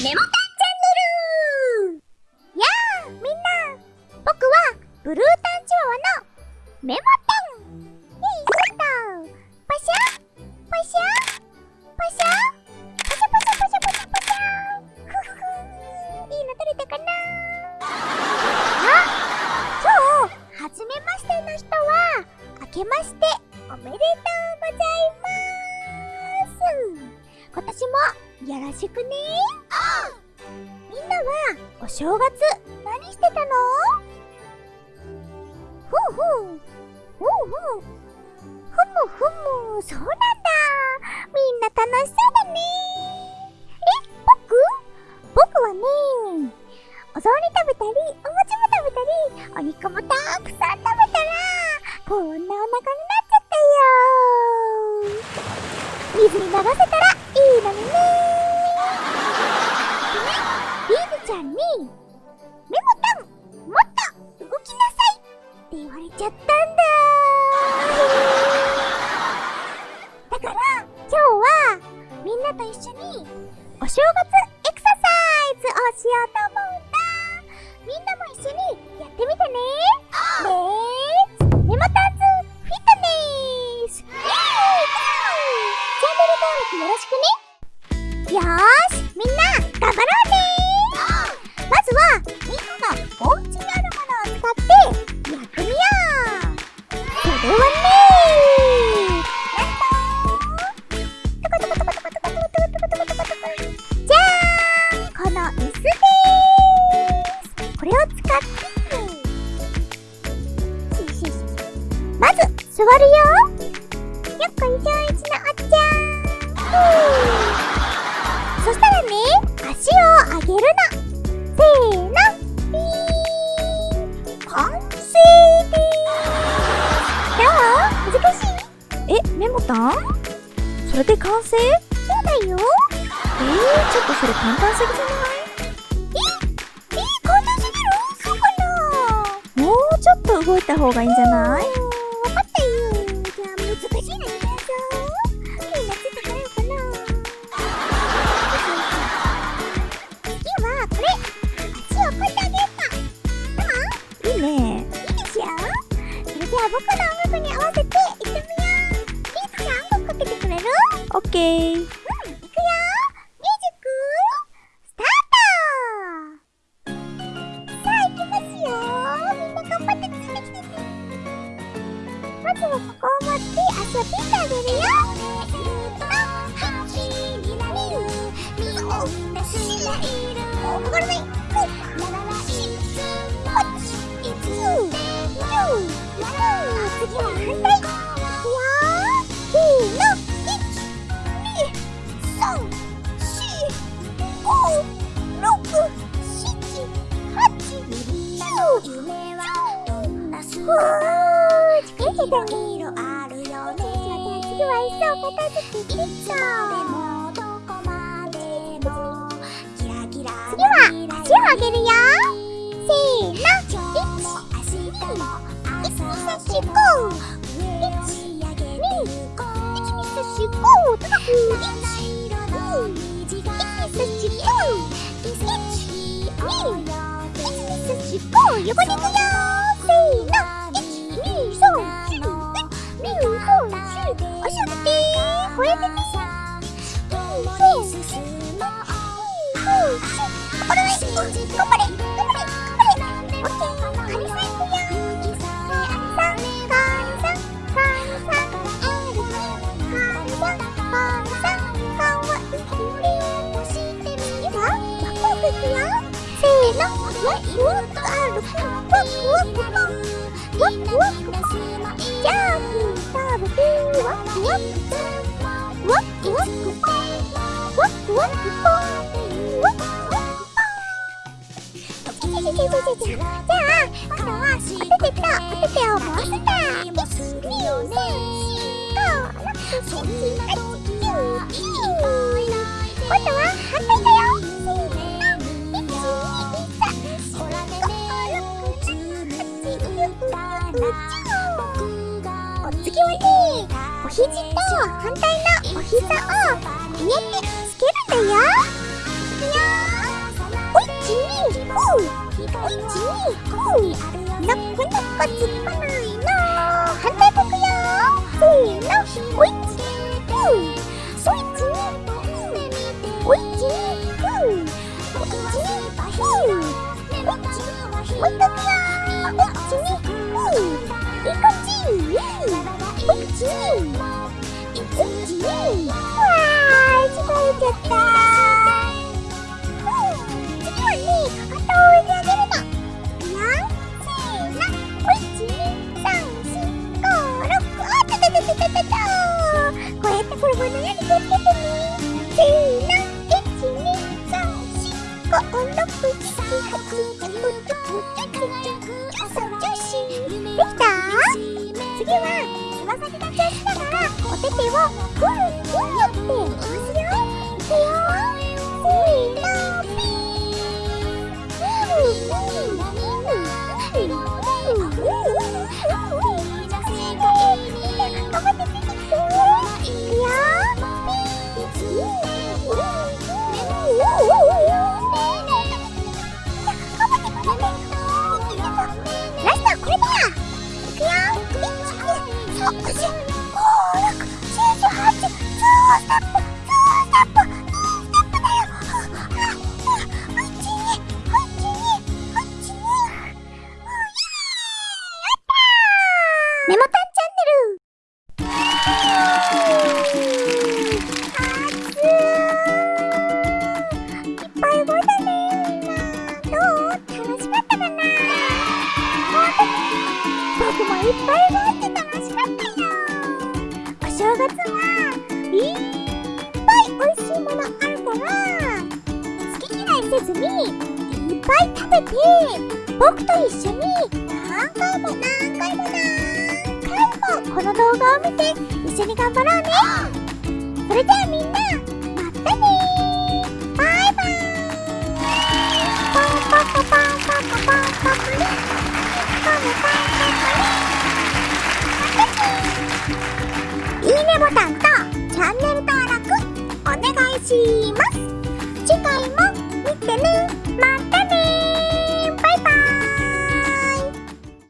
メモタンチャンネルやあ、みんな。僕は、ブルータンチワワのメモタンよいしょパシャパシャパシャパシャパシャパシャパシャパシャふふふいいの撮れたかな。あ今日、初めましての人は、あけましておめでとうございます。今年もよろしくねお正月何してたの？ふうふう。ふうふう。ふむふむ。そうなんだ。みんな楽しそうだね。え僕？僕はねお雑煮食べたりお餅も食べたりお肉もたくさん食べたらこんなお腹になっちゃったよ。水に流せたんに、メモタンもっと動きなさいって言われちゃったんだ。わるよ。よっこいしょいちのおっちゃんそしたらね足を上げるのせーのピー完成。ですどう難しいえメモタンそれで完成。そうだよえー、ちょっとそれ簡単すぎじゃないええー、簡単すぎるそうかなもうちょっと動いた方がいいんじゃない、僕の音楽に合わせて行ってみよう。リンスちゃんもかけてくれる？オッケー。夢は飛ばすわーできたいろいろあるよね私はいっそ片付けていつでもどこまでもキラキラ次は足を上げるよせーの1 2 3 4 5 1 2 3 4 5 1 2 3 4 5 1 2 3 4 5行こう横に行くよせーの。12345足上げてこれでねこれはい頑張れ頑張れ頑張れオッケーカニさん行くよせーの、わ、いもっとじゃあ今度は当ててと当ててを回すんだ123 4 5 6 7 8 9 10ここうやって転ばないように気をつけてねせーの次はつま先立ちをしながらお手手をくるくるってメで僕と一緒に。何回も何回も何回もこの動画を見て一緒に。頑張ろうねそれじゃあみんなまたねバイバイいいねボタンとチャンネル登録お願いします次回も見てねまた